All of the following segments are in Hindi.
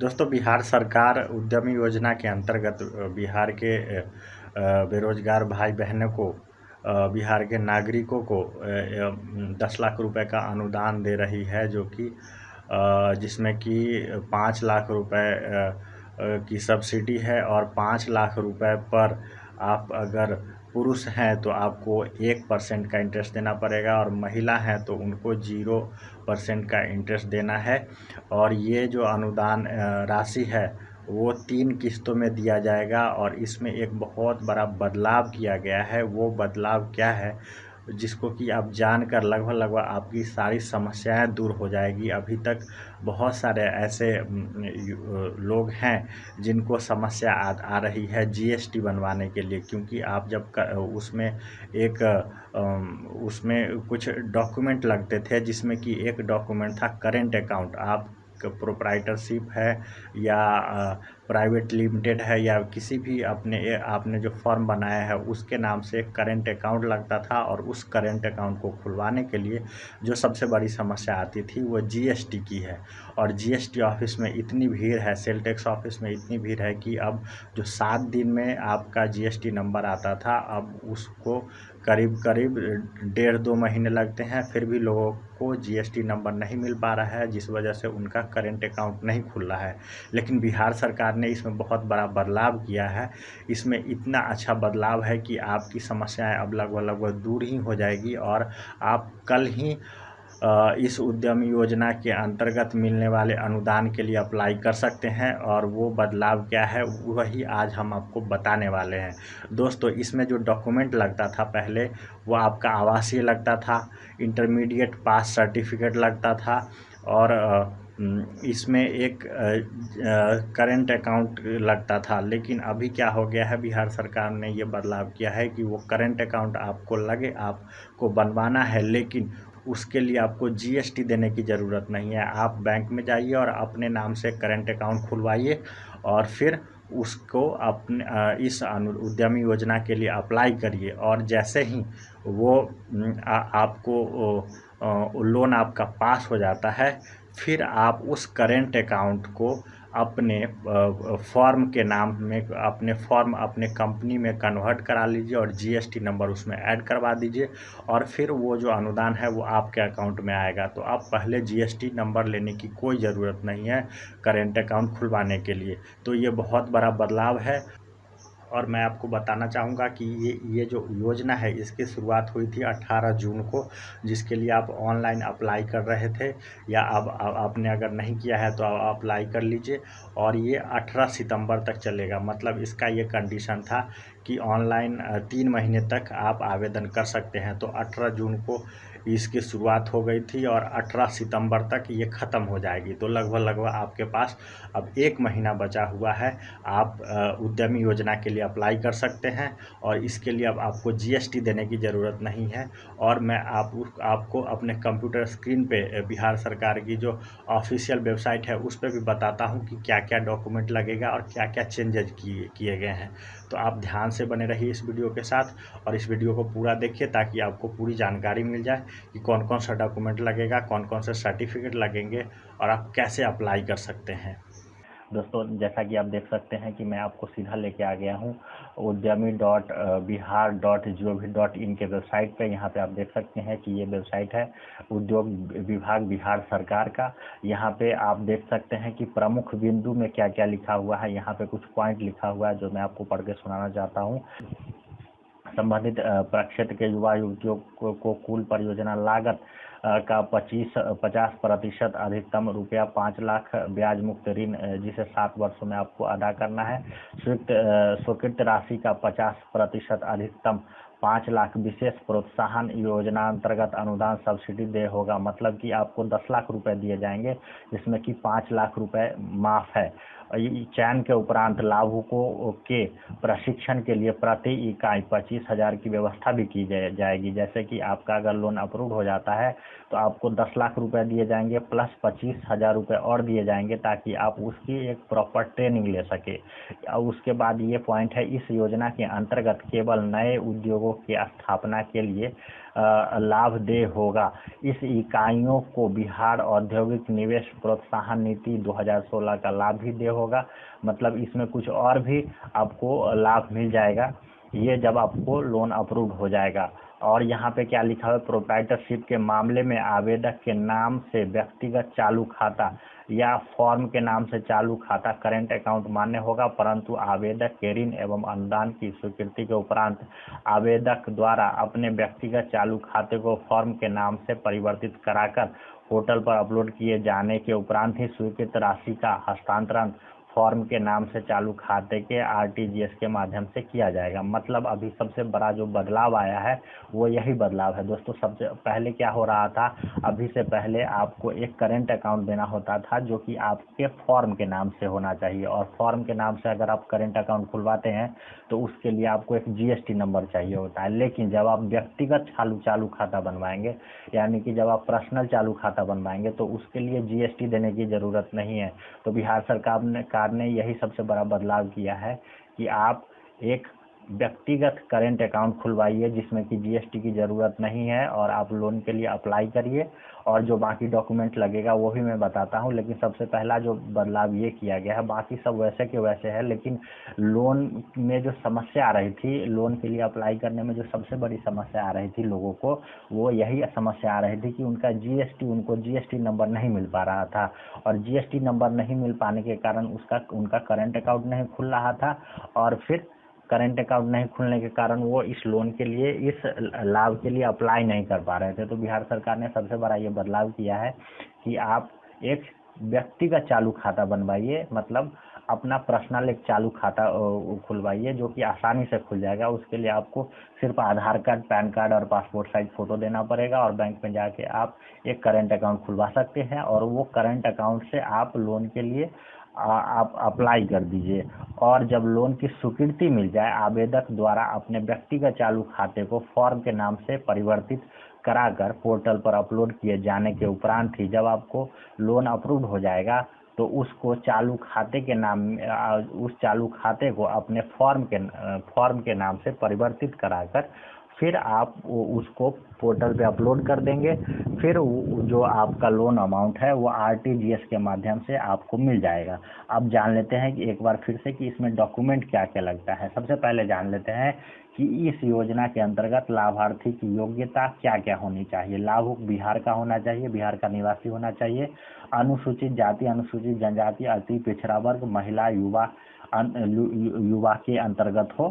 दोस्तों, बिहार सरकार उद्यमी योजना के अंतर्गत बिहार के बेरोजगार भाई बहनों को बिहार के नागरिकों को दस लाख रुपए का अनुदान दे रही है, जो कि जिसमें कि पाँच लाख रुपए की सब्सिडी है और पाँच लाख रुपए पर आप अगर पुरुष हैं तो आपको एक परसेंट का इंटरेस्ट देना पड़ेगा और महिला हैं तो उनको ज़ीरो परसेंट का इंटरेस्ट देना है। और ये जो अनुदान राशि है, वो तीन किस्तों में दिया जाएगा और इसमें एक बहुत बड़ा बदलाव किया गया है। वो बदलाव क्या है? जिसको कि आप जानकर लगभग लगभग आपकी सारी समस्याएँ दूर हो जाएगी। अभी तक बहुत सारे ऐसे लोग हैं जिनको समस्या आ, आ रही है जीएसटी बनवाने के लिए। क्योंकि आप जब कर, उसमें एक उसमें कुछ डॉक्यूमेंट लगते थे जिसमें कि एक डॉक्यूमेंट था करेंट अकाउंट। आप प्रोप्राइटरशिप है या प्राइवेट लिमिटेड है या किसी भी अपने, आपने जो फॉर्म बनाया है, उसके नाम से एक करेंट अकाउंट लगता था और उस करेंट अकाउंट को खुलवाने के लिए जो सबसे बड़ी समस्या आती थी, वो जीएसटी की है। और जीएसटी ऑफ़िस में इतनी भीड़ है सेल टैक्स ऑफ़िस में इतनी भीड़ है कि अब जो सात दिन में आपका जीएसटी नंबर आता था, अब उसको करीब करीब डेढ़ दो महीने लगते हैं, फिर भी लोगों को जीएसटी नंबर नहीं मिल पा रहा है, जिस वजह से उनका करेंट अकाउंट नहीं खुल रहा है। लेकिन बिहार सरकार ने इसमें बहुत बड़ा बदलाव किया है। इसमें इतना अच्छा बदलाव है कि आपकी समस्याएँ अब लगभग लगभग दूर ही हो जाएगी और आप कल ही इस उद्यम योजना के अंतर्गत मिलने वाले अनुदान के लिए अप्लाई कर सकते हैं और वो बदलाव क्या है, वही आज हम आपको बताने वाले हैं। दोस्तों, इसमें जो डॉक्यूमेंट लगता था पहले, वो आपका आवासीय लगता था, इंटरमीडिएट पास सर्टिफिकेट लगता था और इसमें एक करेंट अकाउंट लगता था। लेकिन अभी क्या हो गया है, बिहार सरकार ने ये बदलाव किया है कि वो करेंट अकाउंट आपको लगे, आपको बनवाना है। लेकिन उसके लिए आपको जीएसटी देने की ज़रूरत नहीं है। आप बैंक में जाइए और अपने नाम से करेंट अकाउंट खुलवाइए और फिर उसको अपने इस उद्यमी योजना के लिए अप्लाई करिए। और जैसे ही वो आ, आपको लोन आपका पास हो जाता है फिर आप उस करेंट अकाउंट को अपने फॉर्म के नाम में, अपने फॉर्म अपने कंपनी में कन्वर्ट करा लीजिए और जीएसटी नंबर उसमें ऐड करवा दीजिए और फिर वो जो अनुदान है वो आपके अकाउंट में आएगा। तो आप पहले जीएसटी नंबर लेने की कोई ज़रूरत नहीं है करेंट अकाउंट खुलवाने के लिए। तो ये बहुत बड़ा बदलाव है। और मैं आपको बताना चाहूँगा कि ये ये जो योजना है, इसकी शुरुआत हुई थी 18 जून को, जिसके लिए आप ऑनलाइन अप्लाई कर रहे थे, या अब आपने अगर नहीं किया है तो आप अप्लाई कर लीजिए, और ये 18 सितंबर तक चलेगा। मतलब इसका ये कंडीशन था कि ऑनलाइन तीन महीने तक आप आवेदन कर सकते हैं। तो 18 जून को इसकी शुरुआत हो गई थी और 18 सितंबर तक ये ख़त्म हो जाएगी। तो लगभग लगभग आपके पास अब एक महीना बचा हुआ है। आप उद्यमी योजना के लिए अप्लाई कर सकते हैं और इसके लिए अब आपको जीएसटी देने की ज़रूरत नहीं है। और मैं आप, आपको अपने कंप्यूटर स्क्रीन पे बिहार सरकार की जो ऑफिशियल वेबसाइट है उस पर भी बताता हूँ कि क्या क्या डॉक्यूमेंट लगेगा और क्या क्या चेंजेज किए किए गए हैं। तो आप ध्यान से बने रहिए इस वीडियो के साथ और इस वीडियो को पूरा देखिए ताकि आपको पूरी जानकारी मिल जाए कि कौन कौन सा डॉक्यूमेंट लगेगा कौन कौन से सर्टिफिकेट लगेंगे और आप कैसे अप्लाई कर सकते हैं। दोस्तों, जैसा कि आप देख सकते हैं कि मैं आपको सीधा लेके आ गया हूँ। Udyami dot Bihar dot G O V dot in के वेबसाइट पे यहाँ पे आप देख सकते हैं कि ये वेबसाइट है उद्योग विभाग बिहार सरकार का। यहाँ पे आप देख सकते हैं कि प्रमुख बिंदु में क्या क्या लिखा हुआ है। यहाँ पे कुछ पॉइंट लिखा हुआ है जो मैं आपको पढ़ के सुनाना चाहता हूँ। संबंधित प्रक्षेत्र के युवा युवतियों को, को कुल परियोजना लागत का पच्चीस, पचास प्रतिशत अधिकतम रुपया पाँच लाख ब्याज मुक्त ऋण जिसे सात वर्षों में आपको अदा करना है। स्वीकृत स्वीकृत राशि का पचास प्रतिशत अधिकतम पाँच लाख विशेष प्रोत्साहन योजना अंतर्गत अनुदान सब्सिडी दे होगा। मतलब कि आपको दस लाख रुपए दिए जाएँगे, जिसमें कि पाँच लाख रुपए माफ़ है। चयन के उपरांत लाभुकों के प्रशिक्षण के लिए प्रति इकाई पच्चीस हज़ार की व्यवस्था भी की जाएगी। जैसे कि आपका अगर लोन अप्रूव हो जाता है तो आपको दस लाख रुपए दिए जाएँगे, प्लस पच्चीस हज़ार रुपये और दिए जाएँगे, ताकि आप उसकी एक प्रॉपर ट्रेनिंग ले सके। और उसके बाद ये पॉइंट है, इस योजना के अंतर्गत केवल नए उद्योगों की स्थापना के लिए लाभ दे होगा। इस इकाइयों को बिहार औद्योगिक निवेश प्रोत्साहन नीति 2016 का लाभ भी दे होगा। मतलब इसमें कुछ और भी आपको लाभ मिल जाएगा। ये जब आपको लोन अप्रूव हो जाएगा। और यहाँ पे क्या लिखा हुआ है? प्रोप्राइटरशिप के मामले में आवेदक के नाम से व्यक्तिगत चालू खाता या फॉर्म के नाम से चालू खाता करेंट अकाउंट मान्य होगा, परंतु आवेदक के ऋण एवं अनुदान की स्वीकृति के उपरांत आवेदक द्वारा अपने व्यक्तिगत चालू खाते को फॉर्म के नाम से परिवर्तित कराकर पोर्टल पर अपलोड किए जाने के उपरांत ही स्वीकृत राशि का हस्तांतरण फॉर्म के नाम से चालू खाते के आरटीजीएस के माध्यम से किया जाएगा। मतलब अभी सबसे बड़ा जो बदलाव आया है, वो यही बदलाव है। दोस्तों, सबसे पहले क्या हो रहा था? अभी से पहले आपको एक करेंट अकाउंट देना होता था, जो कि आपके फॉर्म के नाम से होना चाहिए। और फॉर्म के नाम से अगर आप करेंट अकाउंट खुलवाते हैं तो उसके लिए आपको एक जीएसटी नंबर चाहिए होता है। लेकिन जब आप व्यक्तिगत चालू चालू खाता बनवाएँगे, यानी कि जब आप पर्सनल चालू खाता बनवाएँगे तो उसके लिए जीएसटी देने की ज़रूरत नहीं है। तो बिहार सरकार ने सरकार ने यही सबसे बड़ा बदलाव किया है कि आप एक व्यक्तिगत करेंट अकाउंट खुलवाइए, जिसमें कि जीएसटी की ज़रूरत नहीं है और आप लोन के लिए अप्लाई करिए। और जो बाकी डॉक्यूमेंट लगेगा, वो भी मैं बताता हूँ। लेकिन सबसे पहला जो बदलाव ये किया गया है, बाकी सब वैसे के वैसे है, लेकिन लोन में जो समस्या आ रही थी लोन के लिए अप्लाई करने में जो सबसे बड़ी समस्या आ रही थी लोगों को, वो यही समस्या आ रही थी कि उनका जीएसटी उनको जीएसटी नंबर नहीं मिल पा रहा था। और जीएसटी नंबर नहीं मिल पाने के कारण उसका, उनका करंट अकाउंट नहीं खुल रहा था। और फिर करेंट अकाउंट नहीं खुलने के कारण वो इस लोन के लिए, इस लाभ के लिए अप्लाई नहीं कर पा रहे थे। तो बिहार सरकार ने सबसे बड़ा ये बदलाव किया है कि आप एक व्यक्ति का चालू खाता बनवाइए मतलब अपना पर्सनल एक चालू खाता खुलवाइए जो कि आसानी से खुल जाएगा। उसके लिए आपको सिर्फ़ आधार कार्ड, पैन कार्ड और पासपोर्ट साइज़ फ़ोटो देना पड़ेगा और बैंक में जाके आप एक करेंट अकाउंट खुलवा सकते हैं। और वो करेंट अकाउंट से आप लोन के लिए आप अप्लाई कर दीजिए। और जब लोन की स्वीकृति मिल जाए, आवेदक द्वारा अपने व्यक्तिगत चालू खाते को फॉर्म के नाम से परिवर्तित कराकर पोर्टल पर अपलोड किए जाने के उपरांत ही जब आपको लोन अप्रूव हो जाएगा तो उसको चालू खाते के नाम उस चालू खाते को अपने फॉर्म के फॉर्म के नाम से परिवर्तित कराकर फिर आप उसको पोर्टल पे अपलोड कर देंगे। फिर जो आपका लोन अमाउंट है, वो आरटीजीएस के माध्यम से आपको मिल जाएगा। अब जान लेते हैं कि एक बार फिर से कि इसमें डॉक्यूमेंट क्या क्या लगता है। सबसे पहले जान लेते हैं कि इस योजना के अंतर्गत लाभार्थी की योग्यता क्या क्या होनी चाहिए। लाभुक बिहार का होना चाहिए, बिहार का निवासी होना चाहिए। अनुसूचित जाति, अनुसूचित जनजाति, अति पिछड़ा वर्ग, महिला, युवा युवा के अंतर्गत हो।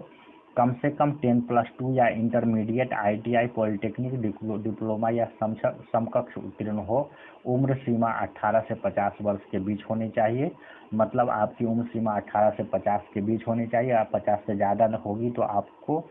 कम से कम टेन प्लस टू या इंटरमीडिएट आईटीआई पॉलिटेक्निक डिप्लोमा या समकक्ष उत्तीर्ण हो। उम्र सीमा 18 से 50 वर्ष के बीच होनी चाहिए। मतलब आपकी उम्र सीमा 18 से 50 के बीच होनी चाहिए। आप 50 से ज़्यादा होगी तो आपको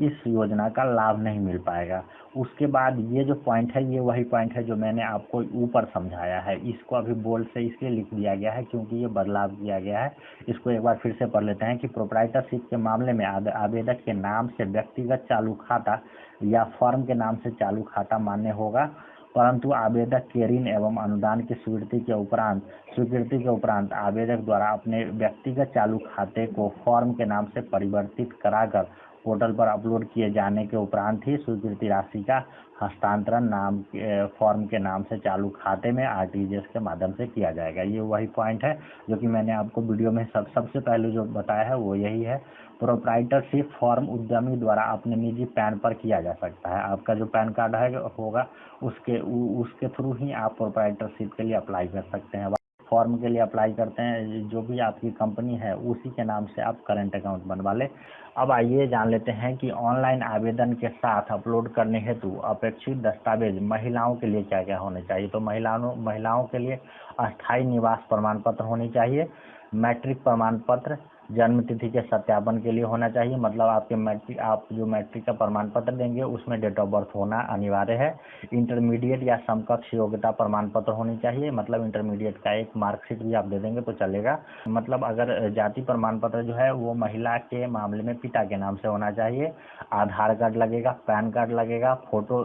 इस योजना का लाभ नहीं मिल पाएगा। उसके बाद ये जो पॉइंट है, ये वही पॉइंट है जो मैंने आपको ऊपर समझाया है। इसको अभी बोल्ड से इसलिए लिख दिया गया है क्योंकि ये बदलाव किया गया है। इसको एक बार फिर से पढ़ लेते हैं कि प्रोपराइटरशिप के मामले में आवेदक के नाम से व्यक्तिगत चालू खाता या फर्म के नाम से चालू खाता मान्य होगा। परंतु आवेदक के ऋण एवं अनुदान की स्वीकृति के उपरांत, स्वीकृति के उपरांत आवेदक द्वारा अपने व्यक्तिगत चालू खाते को फॉर्म के नाम से परिवर्तित कराकर पोर्टल पर अपलोड किए जाने के उपरांत ही स्वीकृति राशि का हस्तांतरण नाम के फॉर्म के नाम से चालू खाते में आरटीजीएस के माध्यम से किया जाएगा। ये वही पॉइंट है जो कि मैंने आपको वीडियो में सब, सबसे पहले जो बताया है वो यही है। प्रोप्राइटरशिप फॉर्म उद्यमी द्वारा अपने निजी पैन पर किया जा सकता है। आपका जो पैन कार्ड है होगा उसके उ, उसके थ्रू ही आप प्रोप्राइटरशिप के लिए अप्लाई कर सकते हैं। फॉर्म के लिए अप्लाई करते हैं जो भी आपकी कंपनी है उसी के नाम से आप करेंट अकाउंट बनवा लें। अब आइए जान लेते हैं कि ऑनलाइन आवेदन के साथ अपलोड करने हेतु अपेक्षित दस्तावेज़ महिलाओं के लिए क्या क्या होने चाहिए? तो महिलाओं महिलाओं के लिए अस्थायी निवास प्रमाण पत्र होनी चाहिए मैट्रिक प्रमाण पत्र जन्म तिथि के सत्यापन के लिए होना चाहिए। मतलब आपके मैट्रिक, आप जो मैट्रिक का प्रमाण पत्र देंगे, उसमें डेट ऑफ़ बर्थ होना अनिवार्य है। इंटरमीडिएट या समकक्ष योग्यता प्रमाण पत्र होनी चाहिए। मतलब इंटरमीडिएट का एक मार्कशीट भी आप दे देंगे तो चलेगा। मतलब अगर जाति प्रमाण पत्र जो है, वो महिला के मामले में पिता के नाम से होना चाहिए। आधार कार्ड लगेगा, पैन कार्ड लगेगा, फ़ोटो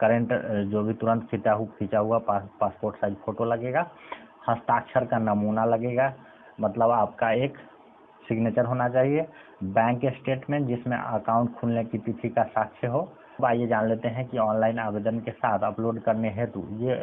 करेंट जो भी तुरंत खींचा हुआ खींचा हुआ पासपोर्ट साइज़ फ़ोटो लगेगा। हस्ताक्षर का नमूना लगेगा। मतलब आपका एक सिग्नेचर होना चाहिए। बैंक स्टेटमेंट जिसमें अकाउंट खुलने की तिथि का साक्ष्य हो। अब आइए जान लेते हैं कि ऑनलाइन आवेदन के साथ अपलोड करने हेतु ये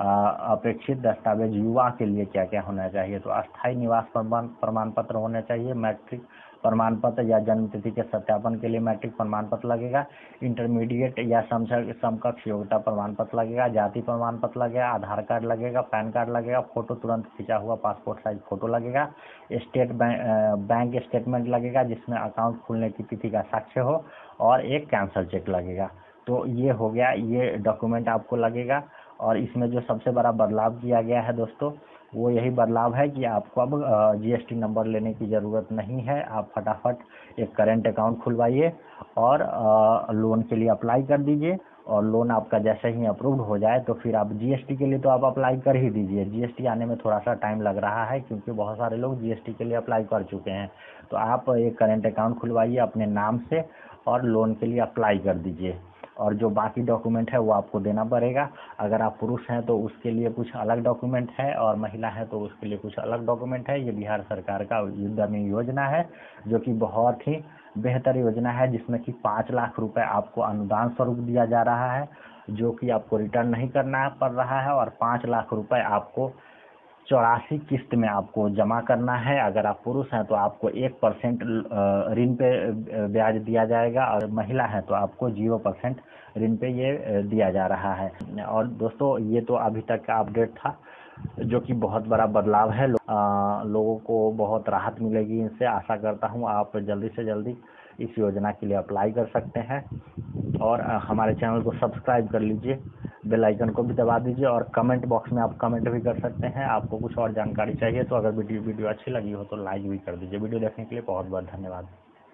अपेक्षित दस्तावेज़ युवा के लिए क्या क्या होना चाहिए? तो अस्थायी निवास प्रमाण पत्र होना चाहिए, मैट्रिक प्रमाण पत्र या जन्म तिथि के सत्यापन के लिए मैट्रिक प्रमाण पत्र लगेगा। इंटरमीडिएट या समकक्ष योग्यता प्रमाण पत्र लगेगा। जाति प्रमाण पत्र लगेगा। आधार कार्ड लगेगा। पैन कार्ड लगेगा। फ़ोटो तुरंत खींचा हुआ पासपोर्ट साइज़ फ़ोटो लगेगा। स्टेट बैंक स्टेटमेंट लगेगा, जिसमें अकाउंट खुलने की तिथि का साक्ष्य हो और एक कैंसल चेक लगेगा। तो ये हो गया। ये डॉक्यूमेंट आपको लगेगा। और इसमें जो सबसे बड़ा बदलाव किया गया है दोस्तों वो यही बदलाव है कि आपको अब जीएसटी नंबर लेने की ज़रूरत नहीं है। आप फटाफट एक करेंट अकाउंट खुलवाइए और लोन के लिए अप्लाई कर दीजिए और लोन आपका जैसे ही अप्रूव्ड हो जाए तो फिर आप जीएसटी के लिए तो आप अप्लाई कर ही दीजिए। जीएसटी आने में थोड़ा सा टाइम लग रहा है क्योंकि बहुत सारे लोग जीएसटी के लिए अप्लाई कर चुके हैं। तो आप एक करेंट अकाउंट खुलवाइए अपने नाम से और लोन के लिए अप्लाई कर दीजिए। और जो बाकी डॉक्यूमेंट है वो आपको देना पड़ेगा। अगर आप पुरुष हैं तो उसके लिए कुछ अलग डॉक्यूमेंट है और महिला है तो उसके लिए कुछ अलग डॉक्यूमेंट है। ये बिहार सरकार का युद्धमी योजना है, जो कि बहुत ही बेहतर योजना है, जिसमें कि पाँच लाख रुपए आपको अनुदान स्वरूप दिया जा रहा है, जो कि आपको रिटर्न नहीं करना पड़ रहा है और पाँच लाख रुपए आपको चौरासी किस्त में आपको जमा करना है। अगर आप पुरुष हैं तो आपको एक परसेंट ऋण पे ब्याज दिया जाएगा और महिला है तो आपको ज़ीरो परसेंट ऋण पे ये दिया जा रहा है। और दोस्तों ये तो अभी तक का अपडेट था जो कि बहुत बड़ा बदलाव है। लो, आ, लोगों को बहुत राहत मिलेगी इनसे। आशा करता हूँ आप जल्दी से जल्दी इस योजना के लिए अप्लाई कर सकते हैं। और हमारे चैनल को सब्सक्राइब कर लीजिए। बेल आइकन को भी दबा दीजिए और कमेंट बॉक्स में आप कमेंट भी कर सकते हैं। आपको कुछ और जानकारी चाहिए तो अगर वीडियो वीडियो अच्छी लगी हो तो लाइक भी कर दीजिए। वीडियो देखने के लिए बहुत बहुत धन्यवाद।